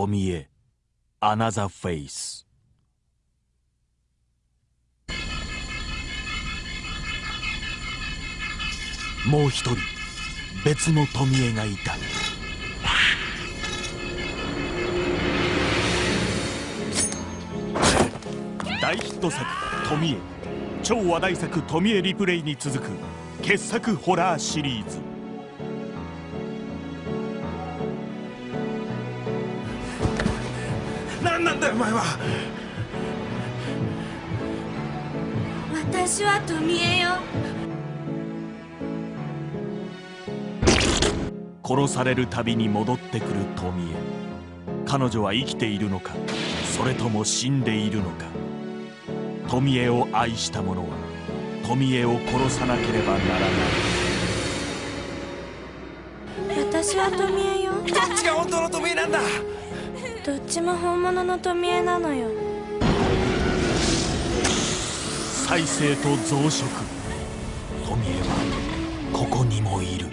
富江アナザーフェイスもう一人別の富江がいた。大ヒット作「富江」超話題作「富江リプレイ」に続く傑作ホラーシリーズ。何なんだよお前は。私は富江よ。殺されるたびに戻ってくる富江。彼女は生きているのかそれとも死んでいるのか。富江を愛した者は富江を殺さなければならない。私は富江よ。どっちが本当の富江なんだどっちも本物の富江なのよ。再生と増殖。富江はここにもいる。